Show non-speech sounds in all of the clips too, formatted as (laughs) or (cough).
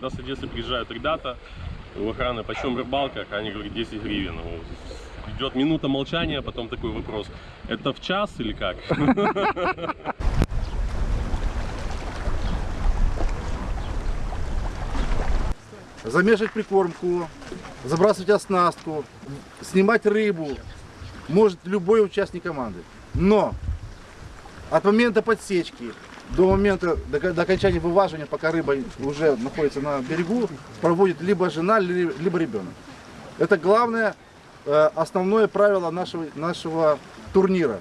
Когда с Одессы приезжают ребята, у охраны почем рыбалка, охранник говорит 10 гривен. Вот. Идет минута молчания, потом такой вопрос, это в час или как? замешивать прикормку, забрасывать оснастку, снимать рыбу может любой участник команды. Но от момента подсечки до момента до, до окончания вываживания, пока рыба уже находится на берегу, проводит либо жена, ли- либо ребенок. Это главное, э, основное правило нашего, нашего турнира.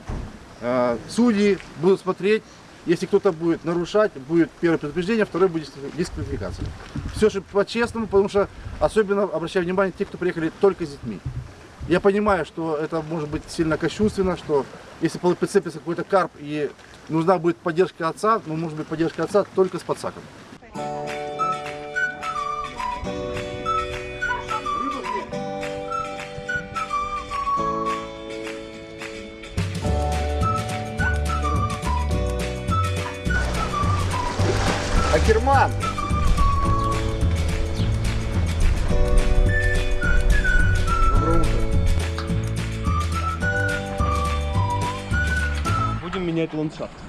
Э, Судьи будут смотреть, если кто-то будет нарушать, будет первое предупреждение, второе будет дисквалификация. Все же по-честному, потому что особенно обращаю внимание те, кто приехали только с детьми. Я понимаю, что это может быть сильно кощунственно, что если прицепится какой-то карп и нужна будет поддержка отца, но может быть поддержка отца только с подсаком. Акерман! Будем менять ландшафт.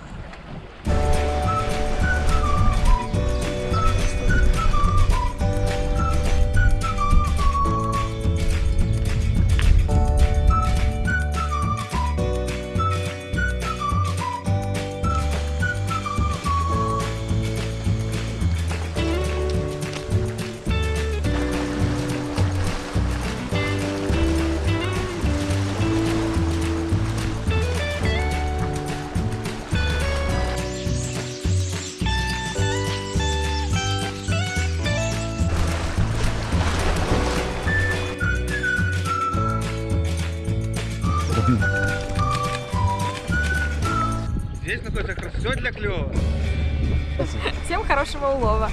Хорошего улова.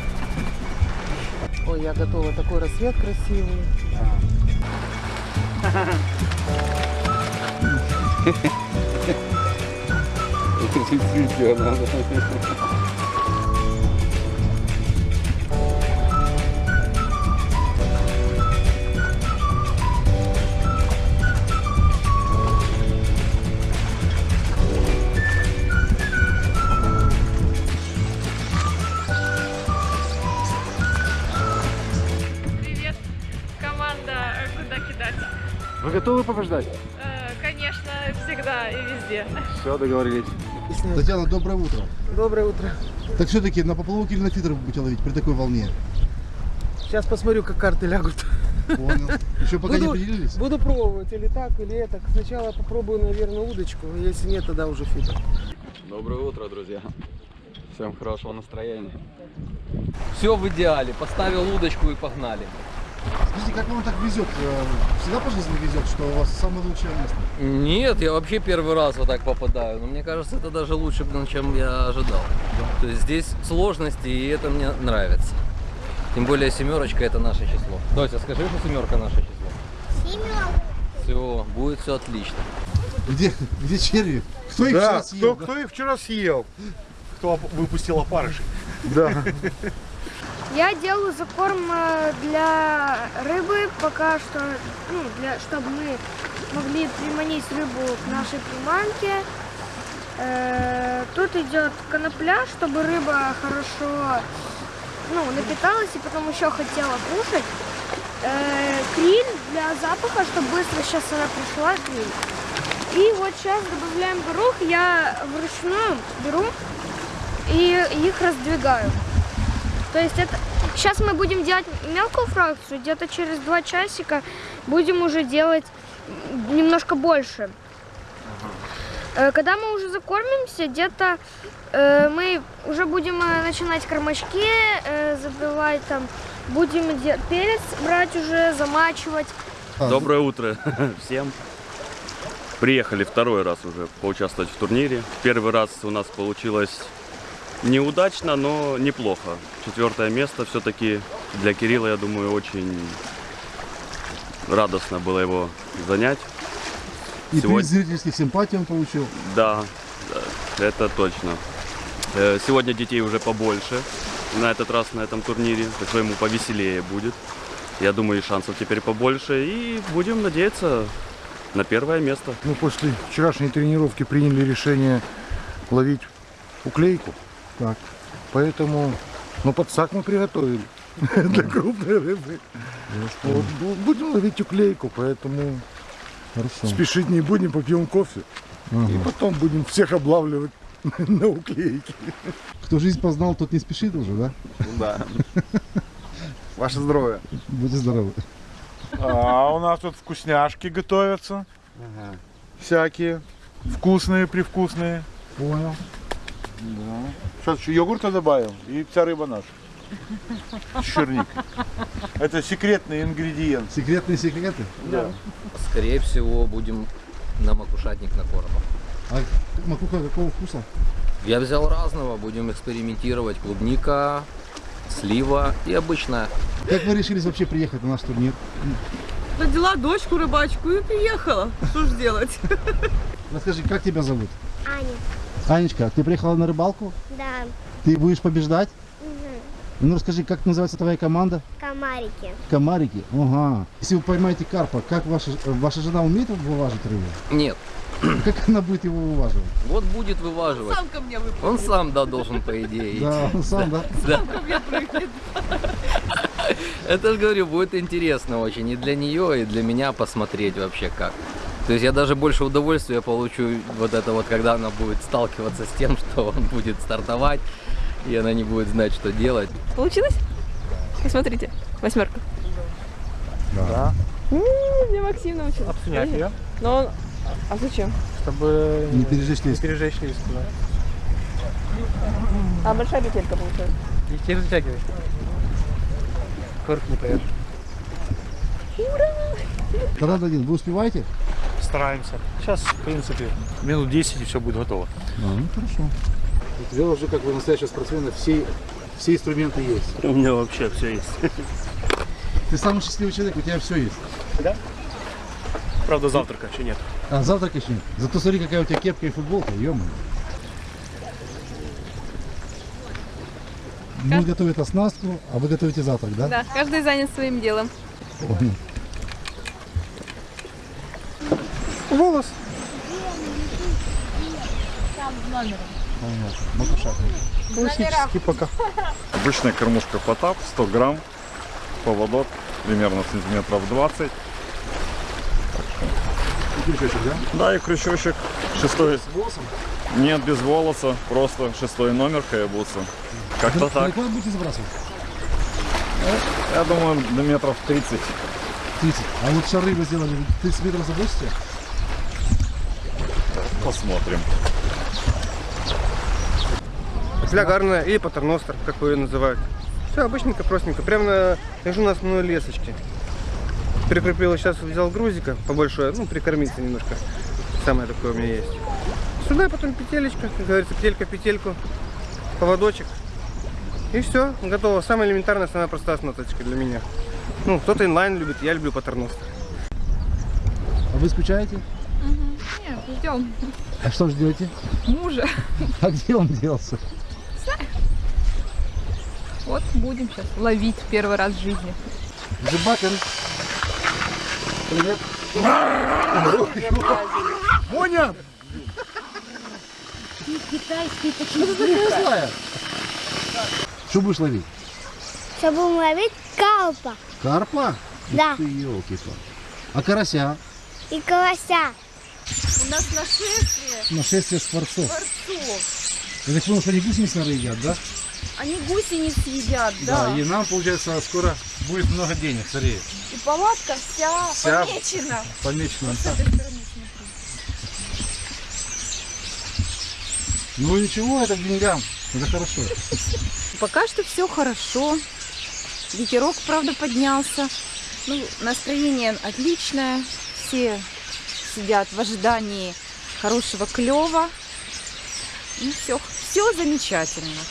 Ой, я готова. Такой рассвет красивый. (laughs) Привет, Все, договорились. Татьяна, доброе утро. Доброе утро. Так все-таки на поплавок или на фидер вы будете ловить при такой волне? Сейчас посмотрю, как карты лягут. Понял. Еще пока не Буду- определились? Буду пробовать или так, или это. Сначала попробую, наверное, удочку. Если нет, тогда уже фидер. Доброе утро, друзья. Всем хорошего настроения. Все в идеале. Поставил удочку и погнали. Скажите, как вам так везет? Э, Всегда по жизни везет, что у вас самое лучшее место? Нет, я вообще первый раз вот так попадаю. Но мне кажется, это даже лучше, чем я ожидал. То есть здесь сложности, и это мне нравится. Тем более семерочка это наше число. Дося, скажи, что семерка наше число. Все, будет все отлично. Где, где черви? Кто их Да, вчера кто, съел? кто их вчера съел? Кто выпустил опарышей? Да. (laughs) Я делаю закорм э, для рыбы пока что, ну, для, чтобы мы могли приманить рыбу к нашей приманке. Э, тут идет конопля, чтобы рыба хорошо ну, напиталась и потом еще хотела кушать. Э, криль для запаха, чтобы быстро сейчас она пришла, криль. И вот сейчас добавляем горох, я вручную беру и их раздвигаю. То есть это сейчас мы будем делать мелкую фракцию, где-то через два часика будем уже делать немножко больше. Э, Когда мы уже закормимся, где-то э, мы уже будем э, начинать кормачки э, забивать там, будем де- перец брать уже, замачивать. Доброе утро (laughs) всем. Приехали второй раз уже поучаствовать в турнире. Первый раз у нас получилось неудачно, но неплохо. Четвертое место все-таки для Кирилла, я думаю, очень радостно было его занять. И Сегодня- приз зрительских симпатий он получил. Да, да, это точно. Э, Сегодня детей уже побольше. на этот раз на этом турнире, так что ему повеселее будет. Я думаю, и шансов теперь побольше, и будем надеяться на первое место. Мы после вчерашней тренировки приняли решение ловить уклейку. Так. Поэтому, ну, подсак мы приготовили (laughs) для крупной рыбы. Вот, бу- будем ловить уклейку, поэтому Хорошо. спешить не будем, попьем кофе. И потом будем всех облавливать (laughs) на уклейке. Кто жизнь познал, тот не спешит уже, да? Да. (laughs) Ваше здоровье. Будьте здоровы. А у нас тут вкусняшки готовятся. Всякие. Вкусные, привкусные. Понял. Да. Сейчас еще йогурта добавим и вся рыба наша. С черникой. Это секретный ингредиент. Секретные секреты? Да. Скорее всего, будем на макушатник на коробах. А макуха какого вкуса? Я взял разного, будем экспериментировать. Клубника, слива и обычная. Как вы решились вообще приехать на наш турнир? Родила дочку рыбачку и приехала. Что ж делать? Расскажи, как тебя зовут? Аня. Анечка, ты приехала на рыбалку? Да. Ты будешь побеждать? Угу. Ну расскажи, как называется твоя команда? Комарики. Комарики? Ага. Если вы поймаете карпа, как ваша, ваша жена умеет вываживать рыбу? Нет, Как она будет его вываживать? вот будет вываживать. Сам ко мне выпал. Он сам, да, должен, по идее, идти. Да, он сам, да? Да. Ко мне прыгнет. Это же говорю, будет интересно очень и для нее, и для меня посмотреть вообще как. То есть я даже больше удовольствия получу вот это вот, когда она будет сталкиваться с тем, (laughs) что он будет стартовать, и она не будет знать, что делать. Получилось? Посмотрите, восьмерка. Да. Мне Максим научил. Обснять ее, Но он... А зачем? чтобы Не пережечь леску. пережечь леску. Да. А большая петелька получается. Теперь затягивай. Кверх не поешь. Тогда дадим. Вы успеваете? Стараемся. Сейчас, в принципе, минут 10 и все будет готово. А, ну хорошо. У тебя уже как бы настоящего спортсмена все, все инструменты есть. У меня вообще все есть. Ты самый счастливый человек, у тебя все есть. Правда, завтрака еще нет. А завтра еще нет. Зато смотри, какая у тебя кепка и футболка, ё Мы готовим оснастку, а вы готовите завтрак, да? Да, каждый занят своим делом. Понял. Волос. Классический пока. Обычная кормушка потап, 100 грамм, поводок примерно сантиметров 20. И крючочек, да? Да, и крючочек шестой. Нет, без волоса, просто шестой номер каябуса. Как-то так. Далеко будете забрасывать? Я думаю, до метров 30. 30. А вот шары вы сделали, 30 метров забросите? Посмотрим. Флягарная или патерностер, как вы ее называют. Все обычненько, простенько. Прямо на, лежу на основной лесочке. Прикрепил, сейчас взял грузика побольше, ну, прикормиться немножко. Самое такое у меня есть. Сюда потом петелечка, как говорится, петелька, петельку, поводочек. И все, готово. Самая элементарная, самая простая оснасточка для меня. Ну, кто-то инлайн любит, я люблю патерностер. А вы скучаете? Нет, ждем А что ждете? мужа. (laughs) А где он делся? Вот будем сейчас ловить первый раз в жизни. Зубакин. Привет. Моня! Что ты такая злая? Что будешь ловить? Сейчас будем ловить калпа Карпа? Да. Ты, елки А карася? и колося. У нас нашествие Нашествие скворцов. борцов. Я так понял, что они гусениц, наверное, едят, да? Они гусениц едят, да. и нам, получается, скоро будет много денег, смотри. И палатка вся, Вся- помечена. Стороны смотри. Ну ничего, это к деньгам. Это хорошо. (laughs) Пока что все хорошо. Ветерок, правда, поднялся. Ну, настроение отличное. Все сидят в ожидании хорошего клева. Ну, все, все замечательно.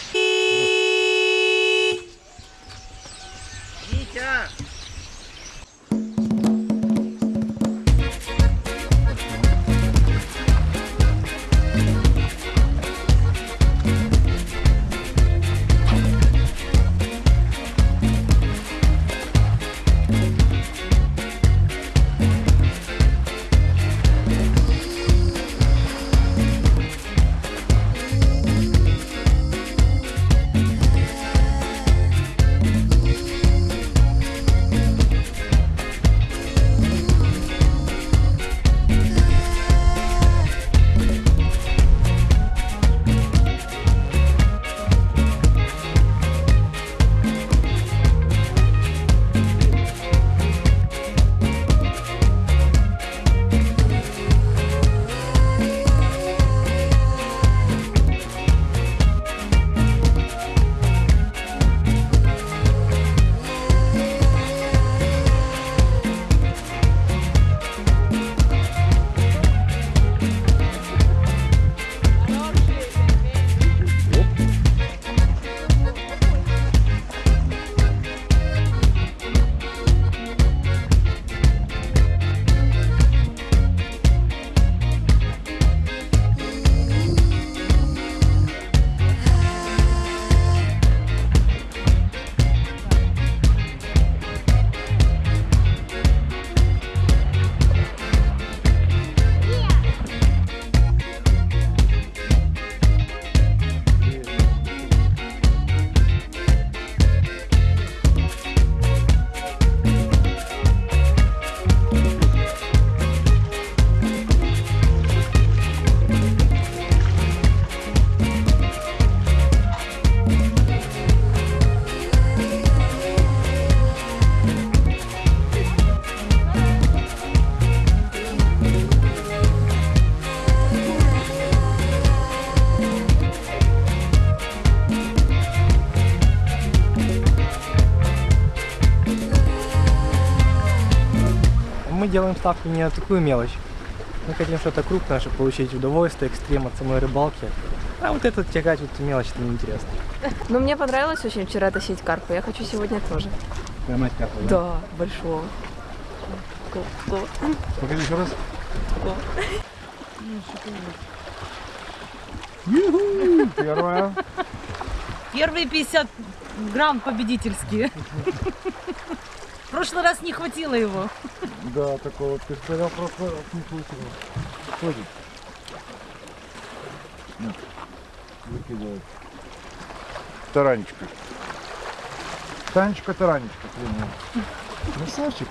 мы делаем ставку не на такую мелочь. Мы хотим что-то крупное, чтобы получить удовольствие, экстрем от самой рыбалки. А вот это тягать, вот мелочь, это неинтересно. Но мне понравилось очень вчера тащить карпа. Я хочу сегодня тоже. Поймать карпа, да? Да, большого. Покажи еще раз. Первая. Первые 50 грамм победительские. В прошлый раз не хватило его. Да, такого сказал просто не случилось. Ходит. Нет. Выкидывает. Таранечка. Танечка, таранечка, принял. Красавчик.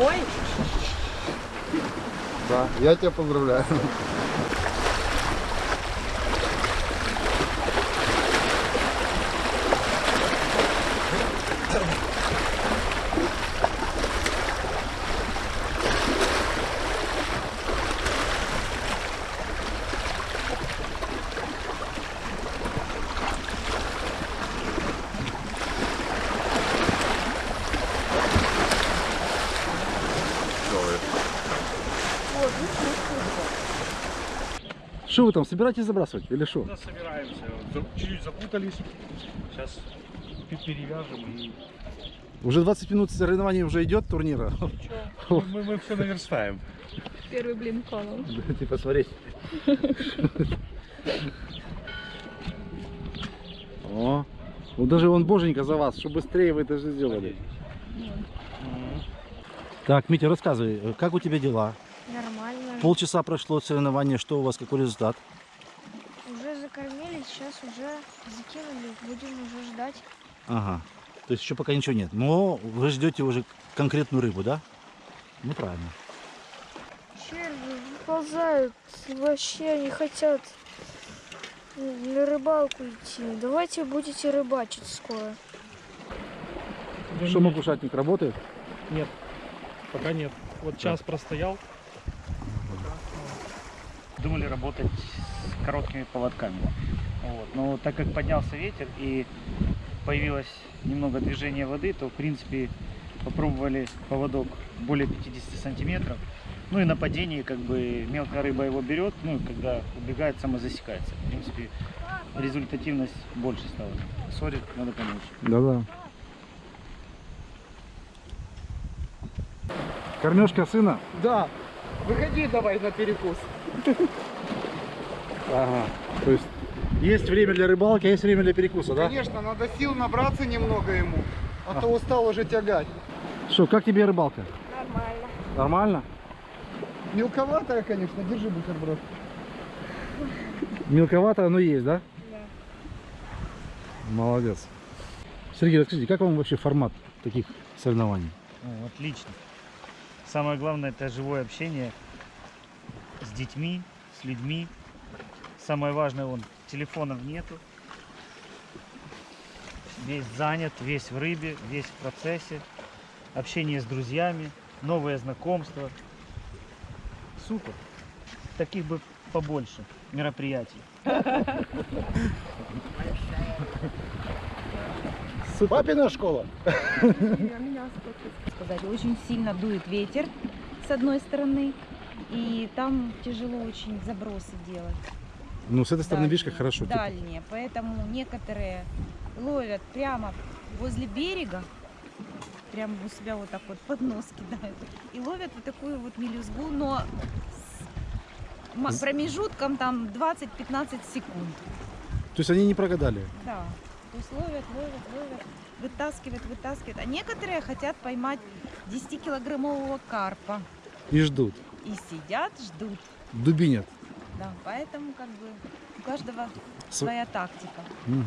Ой, Да, я тебя поздравляю. Что вы там, собираетесь забрасывать или что? Да, собираемся. Чуть-чуть запутались. Сейчас перевяжем и Уже 20 минут соревнований уже идет турнира. мы, мы все наверстаем. Первый блин колом. Ты посмотри. О, вот даже он боженька за вас, что быстрее вы это же сделали. Так, Митя, рассказывай, э, как у тебя дела? Нормально. Полчаса прошло соревнование, что у вас, какой результат? Уже закормили, сейчас уже закинули. Будем уже ждать. Ага, то есть еще пока ничего нет. Но вы ждете уже конкретную рыбу, да? Ну правильно. Черви выползают. Вообще не хотят на рыбалку идти. Давайте будете рыбачить скоро. Что макушатник работает? Нет, пока нет. Вот час простоял. Думали работать с короткими поводками. Вот. Но так как поднялся ветер и появилось немного движения воды, то в принципе попробовали поводок более 50 сантиметров. Ну и на падении как бы мелкая рыба его берет, ну и когда убегает, самозасекается. В принципе, результативность больше стала. Сори, надо помочь. Да-да. Кормежка сына? Да. Выходи давай на перекус. Ага. То есть есть время для рыбалки, а есть время для перекуса, да? Конечно, надо сил набраться немного ему, а то устал уже тягать. Что, как тебе рыбалка? Нормально. Нормально? Мелковатая, конечно, держи бутерброд. Мелковато оно есть, да? Да. Молодец. Сергей, расскажите, как вам вообще формат таких соревнований? Ну, отлично. Самое главное это живое общение с детьми, с людьми. Самое важное, он телефонов нету. Весь занят, весь в рыбе, весь в процессе. Общение с друзьями, новые знакомства. Супер. Таких бы побольше мероприятий. Папина школа. сказать. Очень сильно дует ветер с одной стороны, и там тяжело очень забросы делать. Ну, с этой стороны, видишь, как дальние, хорошо. типа. Дальние, поэтому некоторые ловят прямо возле берега, прямо у себя вот так вот под нос кидают, и ловят вот такую вот мелюзгу, но с промежутком там 20-15 секунд. То есть они не прогадали. Да. То есть ловят, ловят, ловят, вытаскивают, вытаскивают. А некоторые хотят поймать 10-килограммового карпа. И ждут. И сидят, ждут. Дубинят. Да, поэтому как бы у каждого С- своя тактика. Мгм.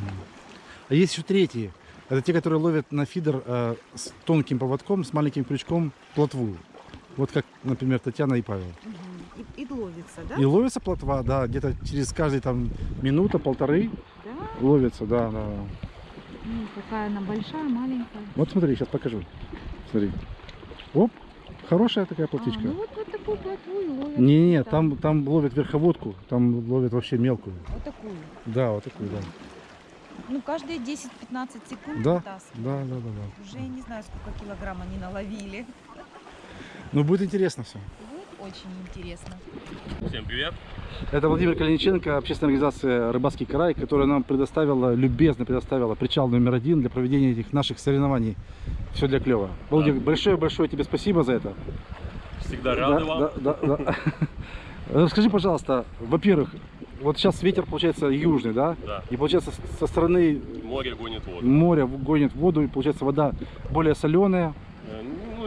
А есть еще третьи. Это те, которые ловят на фидер э, с тонким поводком, с маленьким крючком плотву. Вот как, например, Татьяна и Павел. И, и ловится, да? И ловится плотва, да, где-то через каждые там минута, полторы Да? ловится, да, да. Ну, какая она большая, маленькая. Вот смотри, сейчас покажу. Смотри. Оп, хорошая такая плотвичка. А, ну вот, вот такую плотву и ловят. Не-не, там, там ловят верховодку, там ловят вообще мелкую. Вот такую. Да, вот такую, да. Ну, каждые 10-15 секунд Да, да, да, да, да. Уже не знаю, сколько килограмм они наловили. Ну, будет интересно все. Очень интересно. Всем привет. Это Владимир Калиниченко, общественная организация «Рыбацкий край», которая нам предоставила, любезно предоставила причал номер один для проведения этих наших соревнований. Все для клева. Владимир, большое-большое тебе спасибо за это. Всегда рады Да, вам. да, да, да. (laughs) Расскажи, пожалуйста, во-первых, вот сейчас ветер получается южный, да? Да. И получается со стороны Море гонит воду. моря гонит воду, и получается вода более соленая.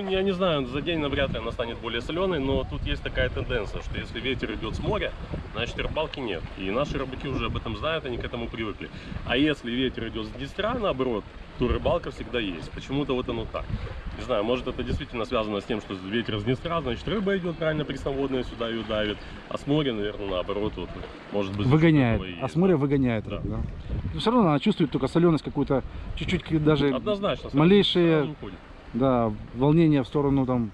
Я не знаю, за день навряд ли она станет более соленой, но тут есть такая тенденция, что если ветер идет с моря, значит рыбалки нет. И наши рыбаки уже об этом знают, они к этому привыкли. А если ветер идет с Днестра, наоборот, то рыбалка всегда есть. Почему-то вот оно так. Не знаю, может это действительно связано с тем, что ветер с Днестра, значит рыба идет правильно пресноводная сюда ее давит, а с моря, наверное, наоборот, вот, может быть... Выгоняет. А с моря выгоняет. рыбу, Да. Но все равно она чувствует только соленость какую-то, чуть-чуть даже Однозначно, малейшие. Да, волнения в сторону там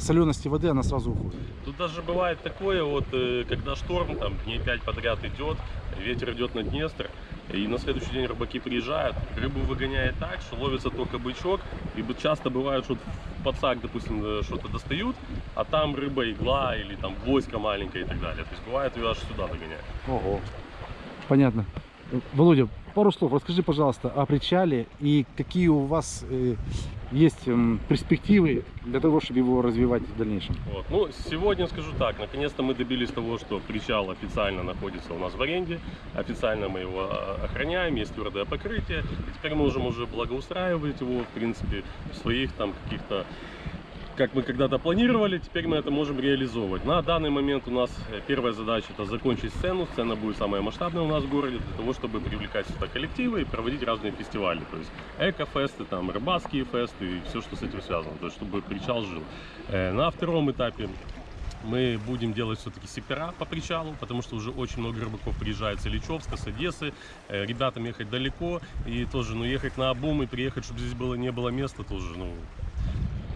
солености воды, она сразу уходит. Тут даже бывает такое, вот, э, когда шторм, там, дней 5 подряд идет, ветер идет на Днестр, и на следующий день рыбаки приезжают, рыбу выгоняет так, что ловится только бычок, и часто бывает, что подсак, допустим, э, что-то достают, а там рыба игла или там гвоздька маленькая и так далее. То есть бывает ее аж сюда догоняет. Ого. Понятно. Володя, пару слов. Расскажи, пожалуйста, о причале и какие у вас э, есть м, перспективы для того, чтобы его развивать в дальнейшем. Вот. Ну, сегодня скажу так, наконец-то мы добились того, что причал официально находится у нас в аренде, официально мы его а, охраняем, есть твердое покрытие, и теперь мы можем уже благоустраивать его, в принципе, в своих там каких-то как мы когда-то планировали, теперь мы это можем реализовывать. На данный момент у нас э, первая задача это закончить сцену. Сцена будет самая масштабная у нас в городе для того, чтобы привлекать сюда коллективы и проводить разные фестивали. То есть эко-фесты, там, рыбацкие фесты и все, что с этим связано. То есть чтобы причал жил. Э, На втором этапе мы будем делать все-таки сектора по причалу, потому что уже очень много рыбаков приезжает с Ильичевска, с Одессы. Э, Ребятам ехать далеко, и тоже, ну, ехать на обум и приехать, чтобы здесь было, не было места, тоже, ну,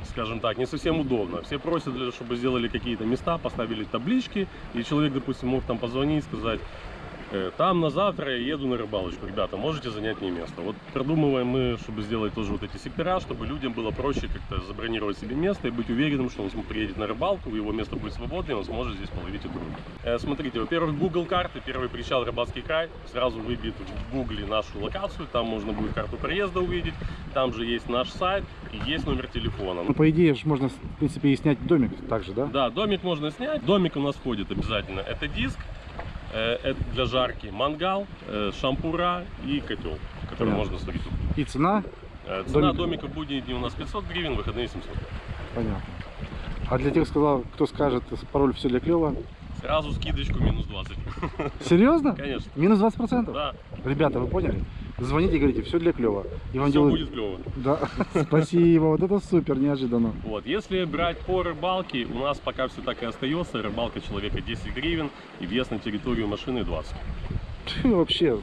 скажем так, не совсем удобно. Все просят, чтобы сделали какие-то места, поставили таблички, и человек, допустим, мог там позвонить, сказать, «Э, там на завтра я еду на рыбалочку, ребята, можете занять мне место. Вот продумываем мы, чтобы сделать тоже вот эти сектора, чтобы людям было проще как-то забронировать себе место и быть уверенным, что он приедет на рыбалку, его место будет свободное, и он сможет здесь половить икру. Э, смотрите, во-первых, Google карты, первый причал Рыбацкий край, сразу выбит в Гугле нашу локацию, там можно будет карту проезда увидеть, там же есть наш сайт и есть номер телефона. Ну, по идее, можно, в принципе, и снять домик также, да? Да, домик можно снять. Домик у нас входит обязательно. Это диск, э, это для жарки, мангал, э, шампура и котел, который Понятно. можно сварить. И цена? Э, Цена Домика. домика в будние дни у нас 500 гривен, выходные 700. Понятно. А для тех, кто скажет пароль все для клева, Сразу скидочку минус 20. Серьезно? (laughs) Конечно. Минус 20%? Да. Ребята, вы поняли? Звоните и говорите, все для клева. И вам Все делают- будет клево. Да, спасибо, вот это супер, неожиданно. Вот, если брать по рыбалке, у нас пока все так и остается. Рыбалка человека 10 гривен и вес на территорию машины 20. Вы вообще,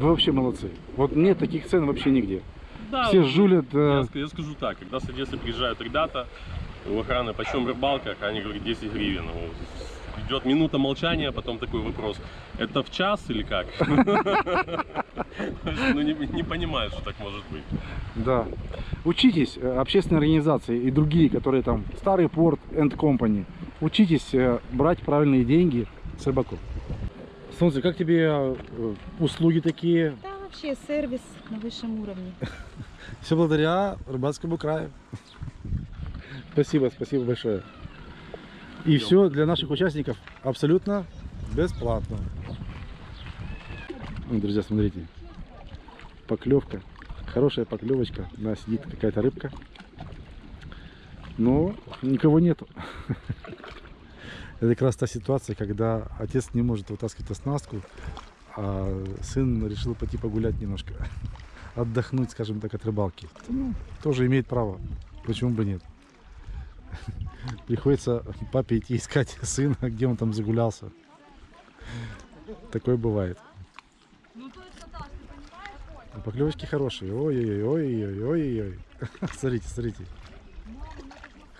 вы вообще молодцы. Вот нет таких цен вообще нигде. Да, Все жулят. Я, э, ск- я скажу так, когда с Одессы приезжают ребята, у охраны почем рыбалка, они говорят 10 гривен. Идет минута молчания, потом такой вопрос, это в час или как? (laughs) Ну не, не понимаю, что так может быть. Да. Учитесь, э, общественные организации и другие, которые там, Старый порт and Company, учитесь э, брать правильные деньги с рыбаков. Солнце, как тебе э, услуги такие? Да, вообще сервис на высшем уровне. (laughs) Все благодаря рыбацкому краю. (laughs) Спасибо, спасибо большое. И все для наших участников абсолютно бесплатно. Ну, Друзья, смотрите. Поклевка. Хорошая поклевочка. У нас сидит какая-то рыбка. Но никого нету. (laughs) Это как раз та ситуация, когда отец не может вытаскивать оснастку, а сын решил пойти погулять немножко. (laughs) Отдохнуть, скажем так, от рыбалки. Ну, тоже имеет право. Почему бы нет? (laughs) Приходится папе идти искать сына, где он там загулялся. Такое бывает. А Поклевочки хорошие. Ой-ой-ой, ой-ой-ой, ой-ой. (laughs) Смотрите, смотрите.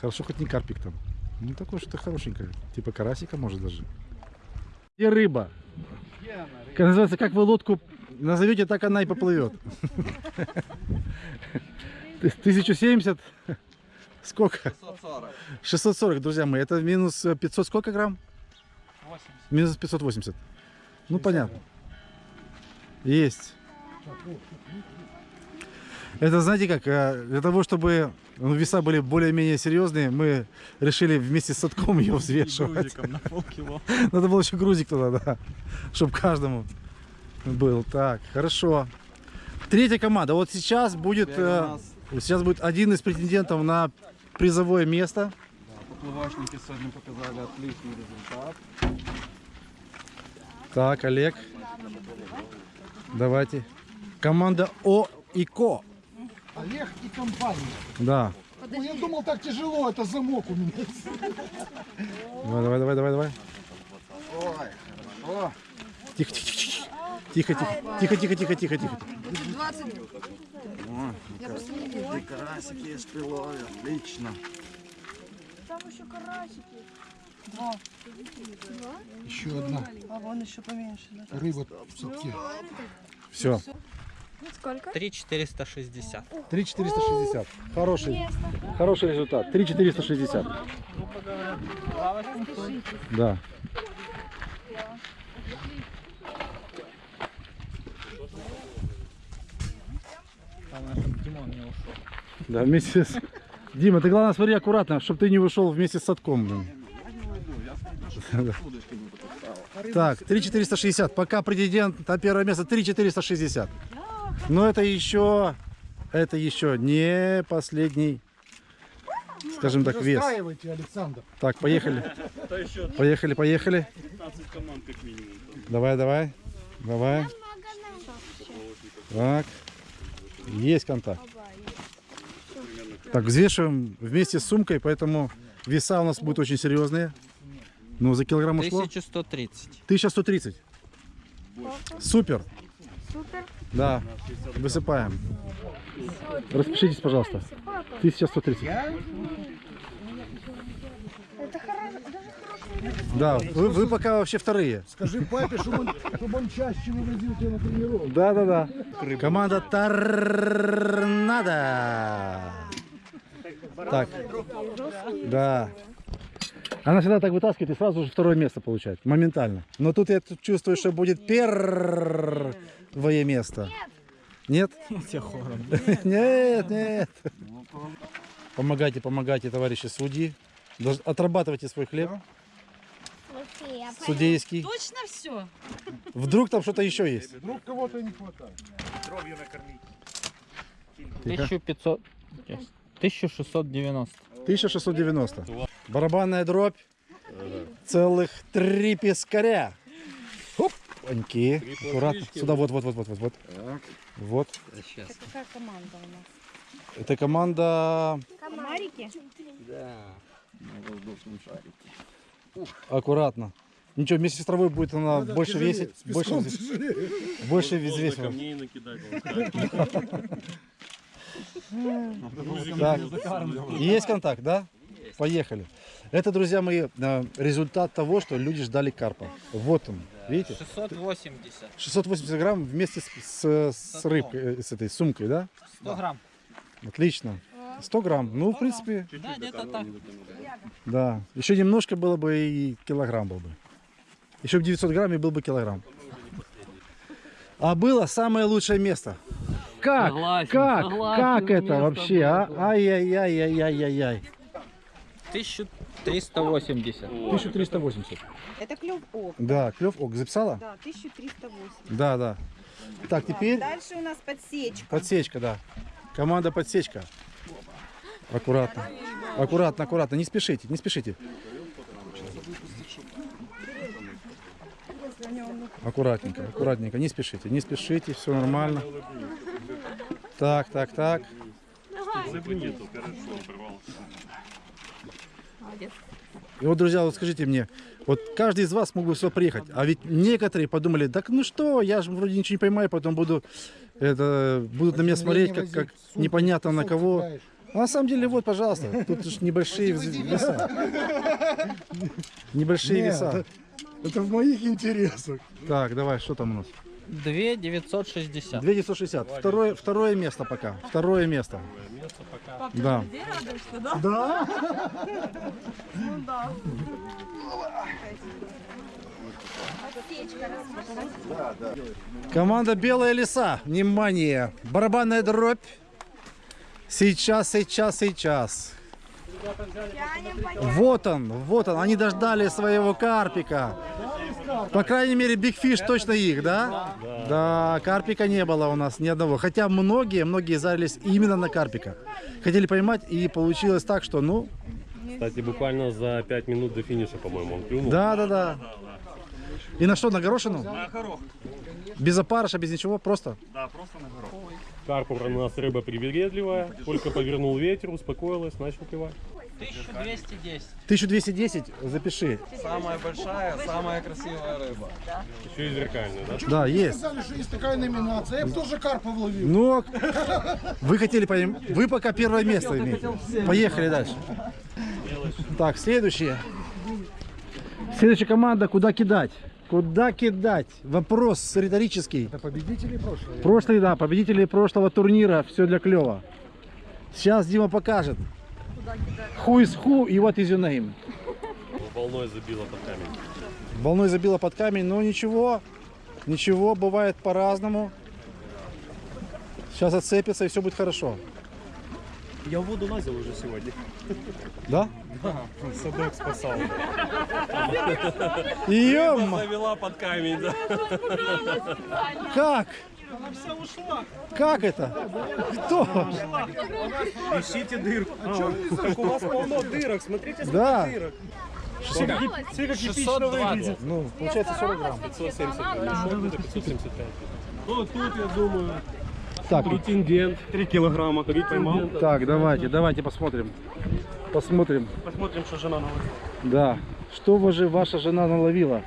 Хорошо, хоть не карпик там. Ну такое что-то хорошенькое. Типа карасика может даже. Где рыба? Как называется, как вы лодку назовете, так она и поплывет. (laughs) 1070. Сколько? 640. 640, друзья мои. Это минус э, 500 сколько грамм? 80. Минус 580. Ну понятно. Есть. Это знаете как, э, для того, чтобы ну, веса были более-менее серьезные, мы решили вместе с садком ее взвешивать. На полкило. (laughs) Надо было еще грузик туда, да. Чтобы каждому был. Так, хорошо. Третья команда. Вот сейчас будет, э, сейчас будет один из претендентов на призовое место. Поплавочники сегодня показали отличный результат. Так, Олег. Давайте. Команда О и Ко. Олег и компания. Да. Ой, я думал, так тяжело, это замок у меня. Давай, давай, давай, давай, давай. Ой, хорошо. Тихо, тихо, тихо. Тихо, тихо, тихо, тихо, тихо, тихо, тихо. 20. Не вижу. карасики есть прилове, отлично. Там еще карасики. Два. Еще одна. А вон еще поменьше, да? Рыба в садке. Все. Сколько? 3,460. 3,460. Хороший, хороший результат. 3,460. Да. Главное, чтобы Димон не ушел. Да, вместе с... Дима, ты главное смотри аккуратно, чтобы ты не ушел вместе с садком. блин. Так, 3,460. Пока претендент на первое место 3,460. Но это еще, это еще не последний, скажем так, вес. Александр. Так, поехали. Поехали, поехали. 15 команд как минимум. Давай, давай. Давай. Так. Есть контакт. Так, взвешиваем вместе с сумкой, поэтому веса у нас будут очень серьезные. Ну, за килограмм ушло? 1130. 1130. Супер. Супер. Да. Высыпаем. Распишитесь, пожалуйста. 1130. Это хорошо. Даже хорошая Да, вы, вы пока вообще вторые. Скажи папе, чтобы он, чтобы он чаще вывозил тебя на тренировку. Да, да, да. Команда Торнадо. Так. Да. Она всегда так вытаскивает и сразу же второе место получает. Моментально. Но тут я чувствую, что будет первое место. Нет? Хором. Нет, нет. Помогайте, помогайте, товарищи судьи. Отрабатывайте свой хлеб. Судейский. Точно все? Вдруг там что-то еще есть. Вдруг кого-то не хватает. Кровью накормить. Тихо. 1500. 1690. 1690. Барабанная дробь. Целых три пескаря. Опаньки. Аккуратно. Сюда, вот, вот, вот, вот, вот, вот. Вот. Это какая команда у нас? Это команда Комарики? Да. На воздушном шарике. Аккуратно. Ничего, вместе с травой будет она Надо больше тяжелее, весить. Больше, тяжелее. больше взвесила. камней накидать. Так, есть контакт, да? Поехали. Это, друзья мои, э, результат того, что люди ждали карпа. Вот он, видите? 680. 680 грамм вместе с, с, с рыбкой, э, с этой сумкой, да? 100 грамм. Отлично. 100 грамм. Ну, в принципе, Да, где-то так. да. Еще немножко было бы и килограмм был бы. Еще бы 900 грамм и был бы килограмм. А было самое лучшее место. Как? Согласен, как? согласен, как это вообще, а? Ай-яй-яй-яй-яй-яй. 1380. 1380. Это клев ок. Да, клев ок. Записала? Да, 1380. Да, да. Так, теперь Дальше у нас подсечка. подсечка, да. Команда подсечка. Аккуратно. Аккуратно, аккуратно. Не спешите, не спешите. Аккуратненько, аккуратненько. Не спешите, не спешите. Все нормально. Так, так, так. И вот, друзья, вот скажите мне, вот каждый из вас мог бы сюда приехать, а ведь некоторые подумали, так ну что, я же вроде ничего не поймаю, потом буду, это, будут на меня смотреть, как, как непонятно на кого. Ну, На самом деле, вот, пожалуйста, тут же небольшие веса. Небольшие Нет, веса. Это в моих интересах. Так, давай, что там у нас? 2 960. 2960. Второе, второе место пока. Второе место. Да. Да? Ну да. Команда Белая леса. Внимание. Барабанная дробь. Сейчас, сейчас, сейчас. Вот он, вот он. Они дождали своего карпика. По крайней мере, Биг Фиш точно их, да? Да, карпика не было у нас ни одного. Хотя многие, многие зарились именно на карпика. Хотели поймать, и получилось так, что, ну, Кстати, буквально за 5 минут до финиша, по-моему, он клюнул. да, да, да. И на что, на горошину? На горох. Без опарыша, без ничего, просто? Да, просто на горох. Карпур у нас рыба привередливая, только повернул ветер, успокоилась, начал клевать. 1210. 1210, запиши. Самая большая, самая красивая рыба. Еще и зеркальная, да? Да, есть. Сказали, что есть такая номинация. Я бы тоже карпов ловил. Ну, а вы хотели пойм... Вы пока первое место имеете. Поехали дальше. Так, следующее. Следующая команда, куда кидать? Куда кидать? Вопрос риторический. Это победители прошлого. Прошлый, да, победители прошлого турнира. Все для клева. Сейчас Дима покажет. Who is who и what is your name? Волной забила под камень. Волной забила под камень, но ничего. Ничего, бывает по-разному. Сейчас отцепится и все будет хорошо. Я в воду лазил уже сегодня. Да? Да, садок спасал. Рыба завела под камень, да. Как? Она вся ушла. Как это? Кто? Ищите дырку. так у вас полно дырок, смотрите, сколько Да. дырок. Сколько? Все как эпично 620. выглядит. Ну, получается 40 грамм. 570 грамм. Это 575. Ну, тут, я думаю, Так. претендент. 3 килограмма. Поймал. Так, давайте, давайте посмотрим. Посмотрим. Посмотрим, что жена наловила. Да. Что вы же ваша жена наловила?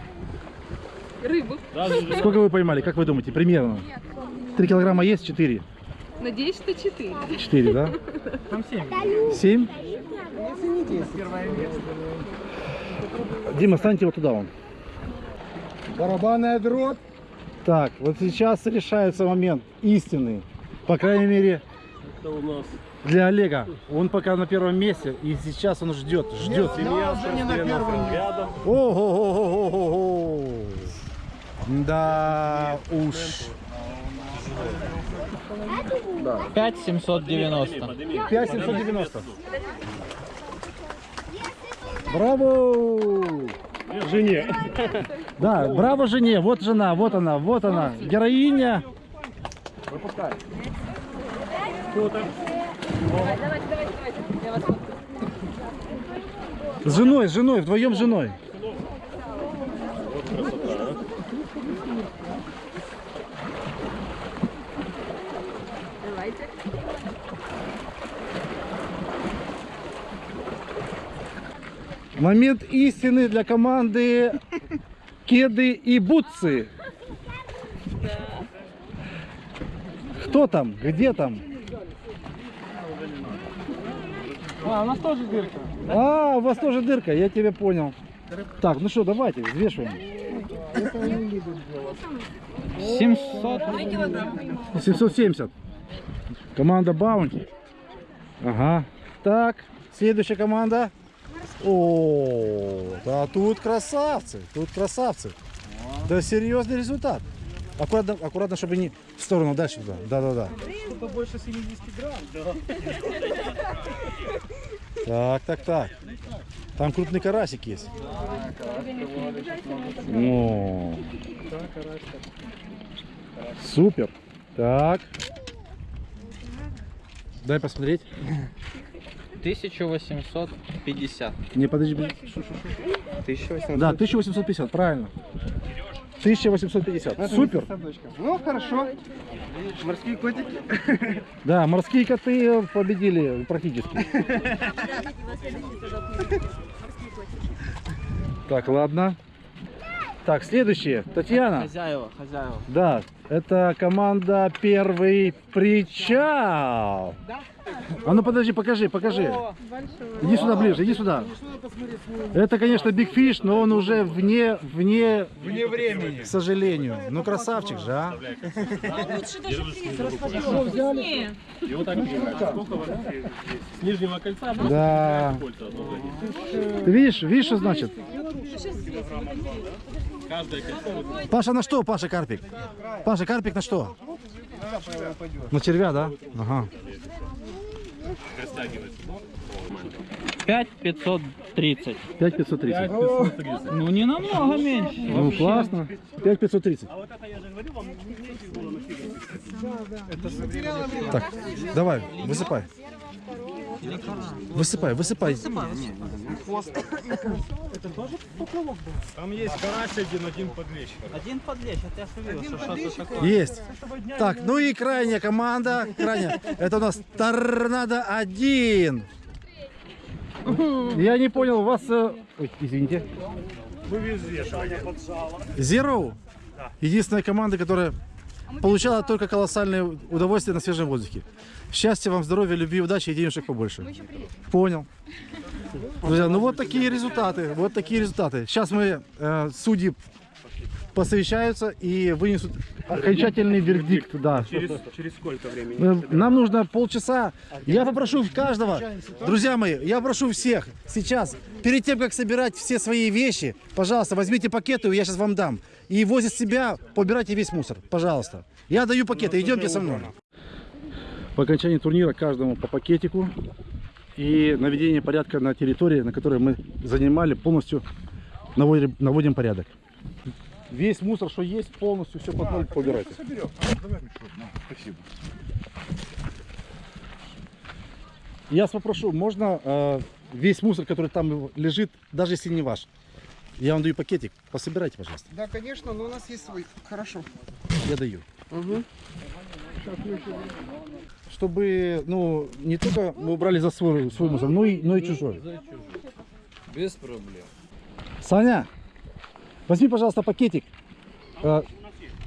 Рыбу. Сколько вы поймали? Как вы думаете, примерно? 3 килограмма есть? 4? Надеюсь, что 4. 4, да? Там 7. 7? Если не 10. Первое место. Дима, станьте вот туда вон. Барабанная дробь. Так, вот сейчас решается момент истинный. По крайней мере, Это у нас для Олега. Он пока на первом месте, и сейчас он ждет, ждет. семья спортсменов рядом. Ого-го-го-го-го. Да уж. 5790. 5790. Браво! Жене. Да, браво жене. Вот жена, вот она, вот она. Героиня. Выпускай. Давайте, давайте, давайте. Я вас С женой, с женой, вдвоем с женой. Вот красота, а. Давайте. Момент истины для команды Кеды и Бутсы. Кто там? Где там? А, у нас тоже дырка. А, у вас тоже дырка, я тебя понял. Так, ну что, давайте, взвешиваем. 700. 770. Команда Баунти. Ага. Так, следующая команда. О, да тут красавцы, тут красавцы. Да серьезный результат. Аккуратно, аккуратно, чтобы не в сторону дальше туда. Да, да, да. Что-то больше 70 грамм. Да. Так, так, так. Там крупный карасик есть. О, супер. Так. Дай посмотреть. 1850. Не, подожди. подожди. 1850. Да, 1850, правильно. 1850. Супер. Ну, хорошо. Морские котики. Да, морские коты победили практически. Так, ладно. Так, следующее. Татьяна. Хозяева, хозяева. Да, Это команда «Первый причал». А ну подожди, покажи, покажи. Иди сюда ближе, иди сюда. Это, конечно, Биг Фиш, но он уже вне, вне, Вне времени. к сожалению. Ну, красавчик же, а. И вот так с нижнего кольца Да. Ты видишь, видишь, что значит? Вот Паша, на что, Паша, карпик? Паша, карпик на что? На червя, да? Ага. растягивать. 5530. 5530. Ну не намного меньше. Ну, вообще. классно. 5530. Так, давай, высыпай. Высыпай, высыпай. Это тоже поплавок был? Там есть карась один, один подлещ. Один подлещ, а ты ошибился, что это такое? Есть. Так, ну и крайняя команда. Крайняя. Это у нас Торнадо 1. Я не понял, у вас... э, Ой, извините. Мы везде. Zero. Единственная команда, которая получала только колоссальное удовольствие на свежем воздухе. Счастья вам, здоровья, любви, удачи и денежек побольше. Понял. Друзья, ну вот такие результаты. Вот такие результаты. Сейчас мы, э, судьи, посовещаются и вынесут окончательный вердикт. Да. Через, через сколько времени? Э, Нам нужно полчаса. Я попрошу каждого, друзья мои, я прошу всех сейчас, перед тем, как собирать все свои вещи, пожалуйста, возьмите пакеты, я сейчас вам дам. И возле себя побирайте весь мусор, пожалуйста. Я даю пакеты, идемте со мной. По окончании турнира каждому по пакетику. И наведение порядка на территории, на которой мы занимали, полностью наводим, наводим порядок. Весь мусор, что есть, полностью все под ноль побирайте. Соберем. Давай мешок. На, спасибо. Я вас попрошу, можно э, весь мусор, который там лежит, даже если не ваш, я вам даю пакетик, пособирайте, пожалуйста. Да, конечно, но у нас есть свой. Хорошо. Я даю. Угу. Чтобы, ну, не только мы убрали за свой, свой мусор, но и, но и чужой. Без проблем. Саня, возьми, пожалуйста, пакетик, э,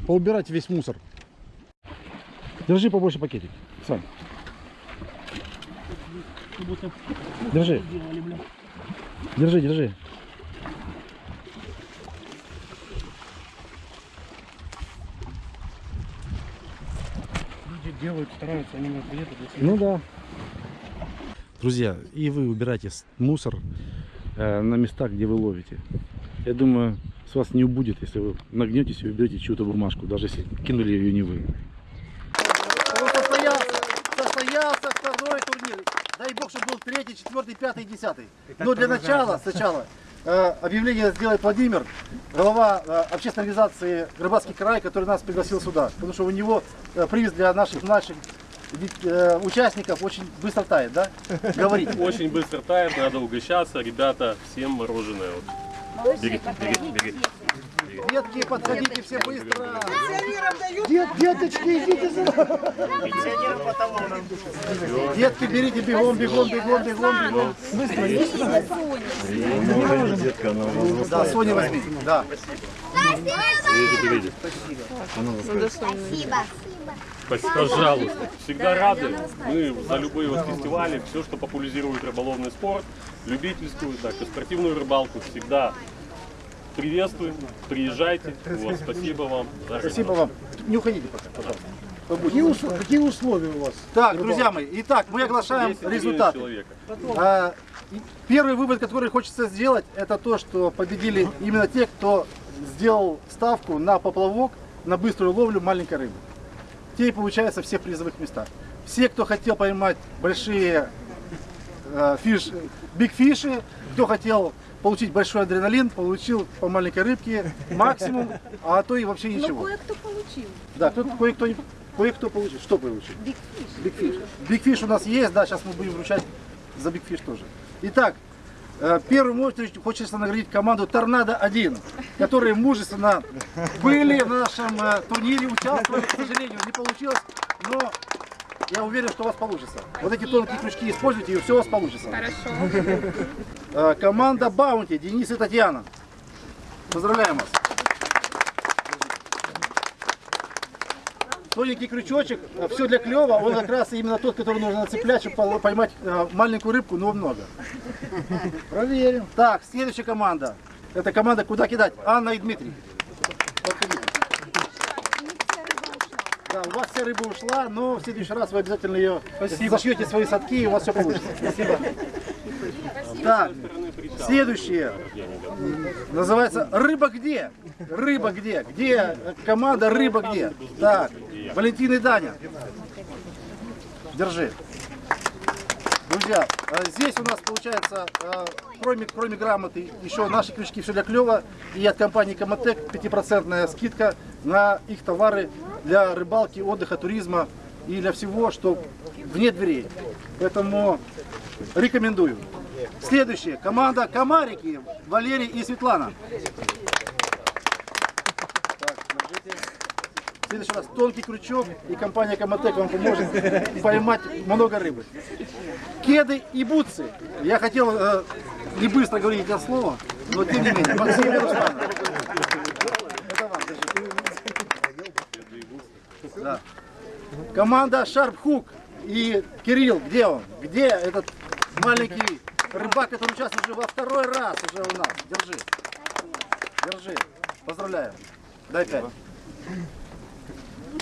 поубирать весь мусор. Держи побольше пакетик, Сань. Держи. Держи, держи. Делают, стараются, они на приедут. Ну да. Друзья, и вы убирайте мусор э, на местах, где вы ловите. Я думаю, с вас не убудет, если вы нагнетесь и уберете чью-то бумажку, даже если кинули ее не вы. Состоялся, состоялся второй турнир. Дай бог, чтобы был третий, четвертый, пятый, десятый. Но для продолжается. начала, сначала, объявление сделает Владимир, глава э, общественной организации Рыбацкий край, который нас пригласил сюда. Потому что у него э, приз для наших младших э, участников очень быстро тает, да? Говорите. Очень быстро тает, надо угощаться. Ребята, всем мороженое. Вот. Берите, берите, берите. Детки, подходите все быстро. Дет, деточки, идите сюда. Детки, берите бегом, бегом, бегом, бегом, бегом. Быстро, быстро. Да, Соня возьми. Да. Берите, берите. Спасибо. Спасибо. Пожалуйста. Всегда рады. Мы за любые вот фестивали, все, что популяризирует рыболовный спорт, любительскую, так и спортивную рыбалку, всегда приветствуем. Приезжайте. Вот, спасибо вам. Спасибо вам. Не уходите пока, пожалуйста. Какие, усл- какие условия у вас? Так, друзья мои, итак, мы оглашаем результаты. человека. А, Первый вывод, который хочется сделать, это то, что победили именно те, кто сделал ставку на поплавок, на быструю ловлю маленькой рыбы. Те и получаются все в призовых местах. Все, кто хотел поймать большие э, фиш, биг фиши, кто хотел получить большой адреналин, получил по маленькой рыбке максимум, а то и вообще ничего. кое-кто получил. Да, кто, кое-кто, кое-кто получил. Что получил? Big fish. Big fish у нас есть, да, сейчас мы будем вручать за Big fish тоже. Итак, э, первую очередь хочется наградить команду Торнадо-1, которые мужественно были в нашем э, турнире, участвовали, к сожалению, не получилось, но я уверен, что у вас получится. Вот эти тонкие крючки используйте, и все у вас получится. Хорошо. Э, Команда Баунти, Денис и Татьяна. Поздравляем вас. тоненький крючочек, все для клева, он как раз именно тот, который нужно нацеплять, чтобы поймать э, маленькую рыбку, но много. Проверим. Так, следующая команда. Это команда «Куда кидать?» Анна и Дмитрий. Подходите. Да, у вас вся рыба ушла, но в следующий раз вы обязательно ее зашьете свои садки, и у вас все получится. Спасибо. Так, следующее. Называется «Рыба где?» Рыба где? Где команда «Рыба где?» Так, Валентин и Даня. Держи. Друзья, э, здесь у нас получается, э, кроме, кроме грамоты, еще наши крючки все для клева и от компании Комотек 5% скидка на их товары для рыбалки, отдыха, туризма и для всего, что вне дверей. Поэтому рекомендую. Следующее. Команда Комарики. Валерий и Светлана. Следующий раз тонкий крючок и компания Комотек вам поможет поймать много рыбы. Кеды и бутсы. Я хотел э, не быстро говорить это слово, но тем не менее Руслан. Это вам, держите. Да. Команда Hook и Кирилл, где он? Где этот маленький рыбак, который участвует уже во второй раз уже у нас? Держи. Держи. Поздравляю. Дай пять.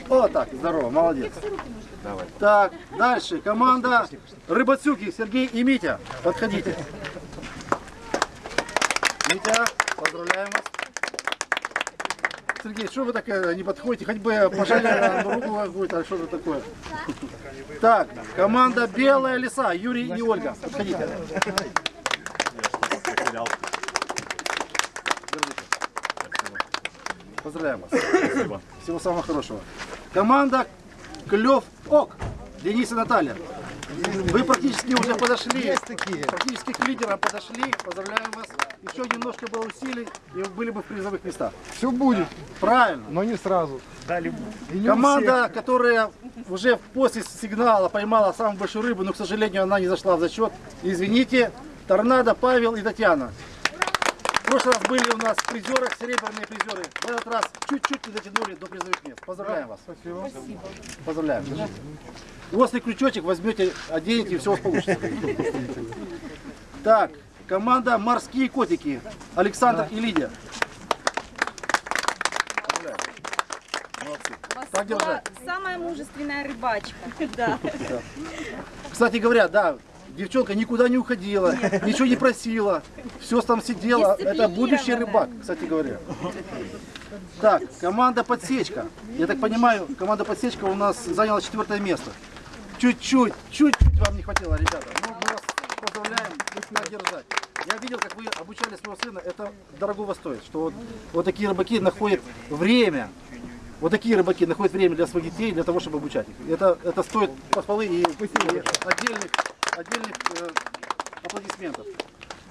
О, так, здорово, молодец. Так, дальше. Команда Рыбацюки, Сергей и Митя. Подходите. Митя, поздравляем вас. Сергей, что вы так э, не подходите? Хоть бы пожали руку какую-то, что-то такое. (laughs) Так, команда Белая лиса, Юрий и Ольга. Подходите. Поздравляем вас. Спасибо. Всего самого хорошего. Команда Клев Ок. Денис и Наталья. Вы практически уже подошли. Практически к лидерам подошли. Поздравляем вас. Еще немножко было усилий, и вы были бы в призовых местах. Все будет. Правильно. Но не сразу. У Команда, всех. которая уже после сигнала поймала самую большую рыбу, но, к сожалению, она не зашла в зачет. Извините, Торнадо, Павел и Татьяна. В прошлый раз были у нас в призерах, серебряные призеры. В этот раз чуть-чуть не дотянули до призовых мест. Поздравляем вас. Спасибо. Поздравляем. Острый крючочек возьмете, оденете, и все у вас получится. (laughs) Так, команда «Морские котики». Александр и Лидия. Так держать. Самая мужественная рыбачка. (laughs) Да. Да. Кстати говоря, да, девчонка никуда не уходила, ничего не просила, все там сидела. Это будущий рыбак, кстати говоря. Так, команда подсечка. Я так понимаю, команда подсечка у нас заняла четвертое место. Чуть-чуть, чуть-чуть вам не хватило, ребята. Ну, будете так держать. Я видел, как вы обучали своего сына, это дорогого стоит, что вот, вот такие рыбаки находят время, вот такие рыбаки находят время для своих детей, для того, чтобы обучать их. Это, это стоит похвалы и, и отдельных, отдельных э, аплодисментов.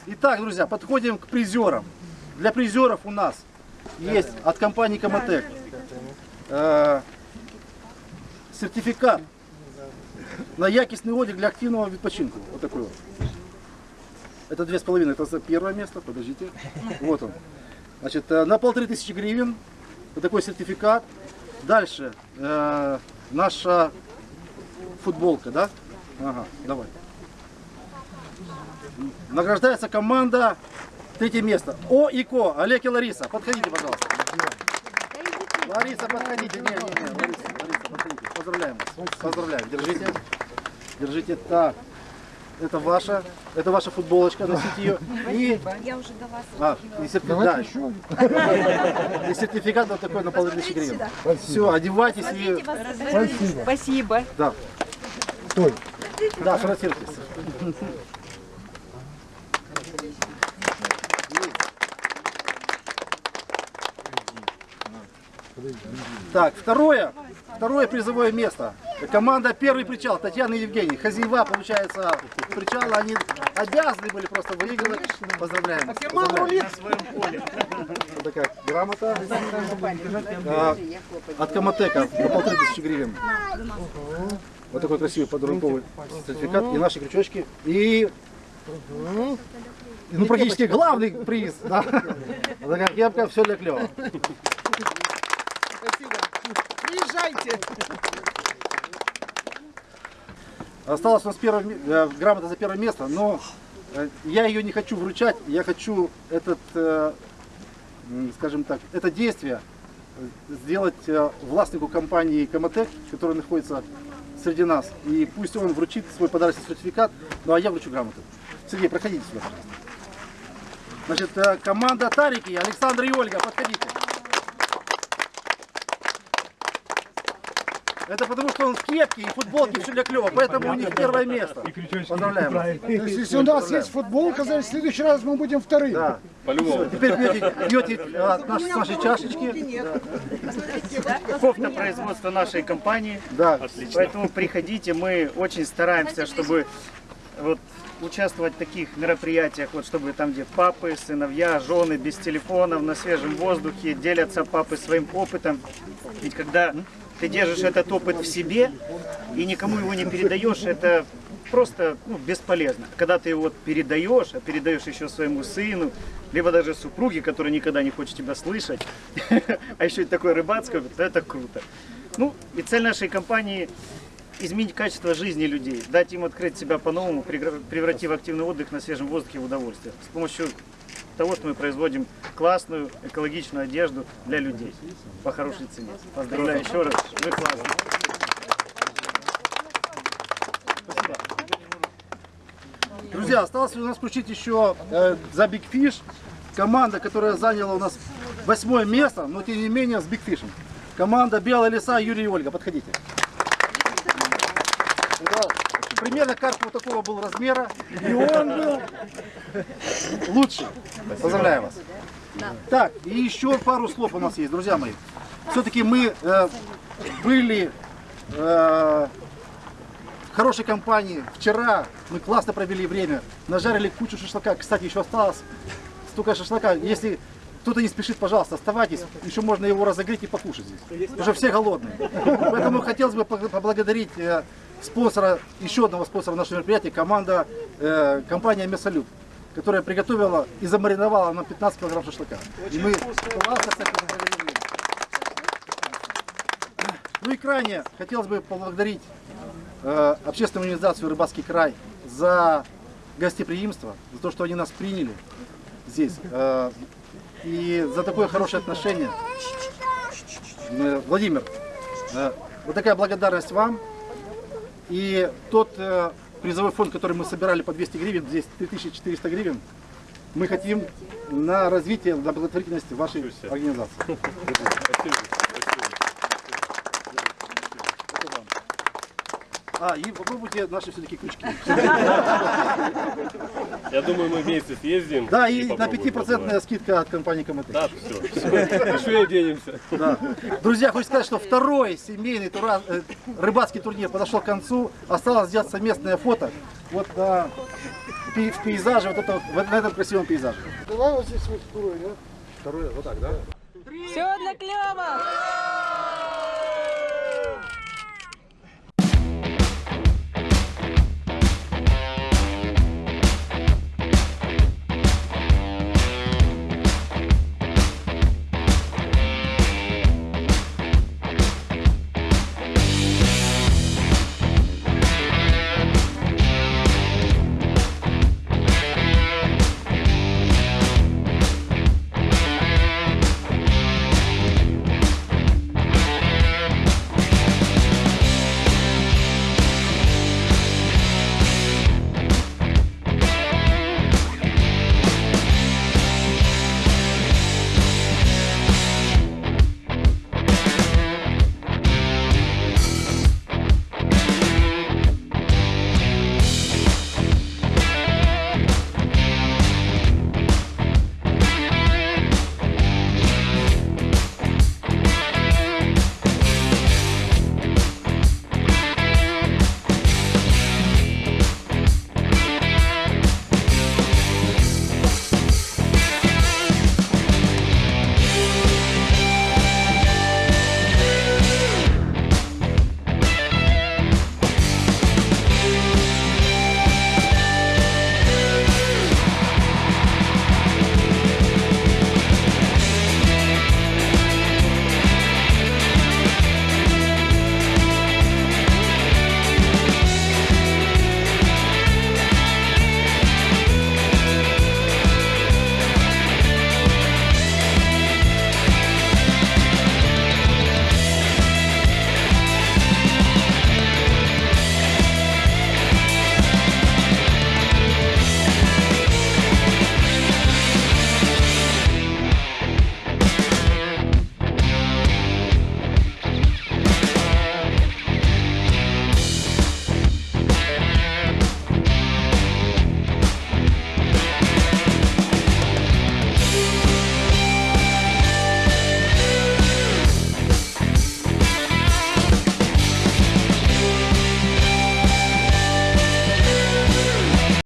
Итак, друзья, подходим к призерам. Для призеров у нас есть от компании Комотек э, сертификат на якостный отдых для активного відпочинку. Вот такой вот. Это две с половиной, это за первое место, подождите. Вот он. Значит, э, на полторы тысячи гривен. Такой сертификат. Дальше. э, наша футболка, да? Ага, давай. Награждается команда. Третье место. О и Ко. Олег и Лариса. Подходите, пожалуйста. Лариса, подходите. Не, не, не. Лариса, Лариса, подходите. Поздравляем вас. Поздравляем. Держите. Держите. Так. Это ваша, это ваша футболочка, носите ее. (laughs) И, Я уже до вас. а, и сертификат. Еще. И сертификат вот такой на полторы тысячи гривен. Все, одевайтесь и... Спасибо. Спасибо. Да, Стой. да, фотографируйтесь. Так, второе, второе призовое место. Команда «Первый причал» Татьяна и Евгений. Хозяева, получается, причала, они обязаны были просто выигрывать. Поздравляем. Поздравляем. Вот такая грамота. А, от Комотека на полторы тысячи гривен. Вот такой красивый подарунковый сертификат и наши крючочки. И, ну, практически главный приз. Да. Вот такая кепка, все для клева. Приезжайте. Осталась у нас первое, э, грамота за первое место, но э, я ее не хочу вручать, я хочу этот, э, скажем так, это действие сделать властнику компании Комотек, который находится среди нас. И пусть он вручит свой подарочный сертификат, ну а я вручу грамоту. Сергей, проходите сюда, пожалуйста. Значит, команда Тарики, Александр и Ольга, подходите. Это потому, что он в кепке и футболке все для клево, поэтому у них первое место. Поздравляем. То есть, если у нас есть футболка, значит, в следующий раз мы будем вторым. Да. По-любому. Теперь пьете, пьете а, наш- с нашей чашечки. Кофта производства нашей компании. Да. Поэтому приходите, мы очень стараемся, чтобы вот участвовать в таких мероприятиях, вот чтобы там, где папы, сыновья, жены без телефонов, на свежем воздухе, делятся папы своим опытом. Ведь когда ты держишь этот опыт в себе и никому его не передаешь, это просто ну, бесполезно. Когда ты его передаешь, а передаешь еще своему сыну, либо даже супруге, которая никогда не хочет тебя слышать, (laughs) а еще и такой рыбацкий, опыт, то это круто. Ну, и цель нашей компании изменить качество жизни людей, дать им открыть себя по-новому, превратив активный отдых на свежем воздухе в удовольствие. С помощью того, что мы производим классную экологичную одежду для людей по хорошей цене. Поздравляю еще раз, вы классные. Друзья, осталось у нас включить еще э, за Big Fish команда, которая заняла у нас восьмое место, но тем не менее с Big Fish. Команда Белая леса Юрий и Ольга, подходите. Примерно карп вот такого был размера, и он был лучший. Поздравляю вас. Так, и еще пару слов у нас есть, друзья мои. Все-таки мы э, были э, в хорошей компании. Вчера мы классно провели время, нажарили кучу шашлыка. Кстати, еще осталось столько шашлыка. Если кто-то не спешит, пожалуйста, оставайтесь. Еще можно его разогреть и покушать здесь. Уже все голодные. Поэтому хотелось бы поблагодарить э, спонсора, еще одного спонсора нашего мероприятия, команда, э, компания Мясолюб, которая приготовила и замариновала нам 15 килограмм шашлыка. И мы классно. Ну и крайне хотелось бы поблагодарить э, общественную организацию «Рыбацкий край» за гостеприимство, за то, что они нас приняли здесь, э, и за такое хорошее отношение. Э, Владимир, э, вот такая благодарность вам. И тот э, призовой фонд, который мы собирали по 200 гривен, здесь 3400 гривен, мы хотим на развитие, на благотворительность вашей организации. (laughs) А, и попробуйте наши все-таки крючки. Я думаю, мы вместе съездим. Да, и на попробуем 5% попробовать. скидка от компании Комотек. Да, все. Еще и оденемся. Да. Друзья, хочу сказать, что второй семейный тура- э, рыбацкий турнир подошел к концу. Осталось сделать совместное фото. Вот на в пейзаже, вот это, вот на этом красивом пейзаже. Давай вот здесь вот второй, да? Второй, вот так, да? Все для клёва!